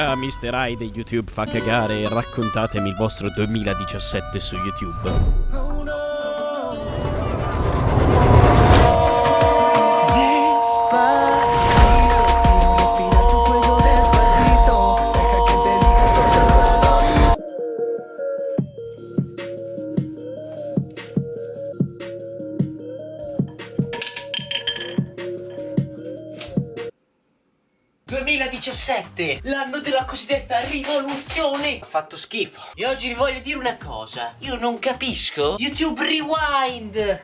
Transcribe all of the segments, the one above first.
allora, Mr. I di YouTube fa cagare, raccontatemi il vostro 2017 su YouTube. ...2017, l'anno della cosiddetta rivoluzione! Ha fatto schifo. E oggi vi voglio dire una cosa. Io non capisco YouTube Rewind!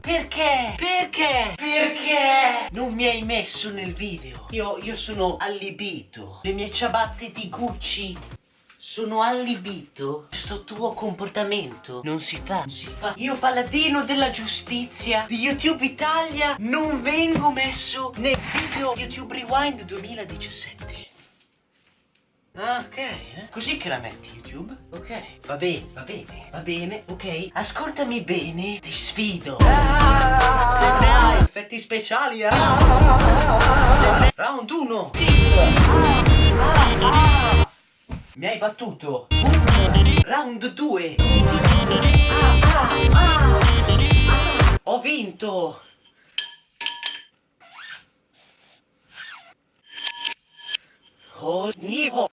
Perché? Perché? Perché? Non mi hai messo nel video. Io, io sono allibito. Le mie ciabatte di Gucci. Sono allibito. Questo tuo comportamento non si fa. Non si fa. Io, paladino della giustizia di YouTube Italia, non vengo messo nel video YouTube Rewind 2017. Ah, ok, eh? Così che la metti YouTube? Ok, va bene, va bene, va bene, ok. Ascoltami bene, ti sfido. Ah, effetti speciali, ah. Round 1. Mi hai battuto. Round 2. Ho vinto. Ogni volta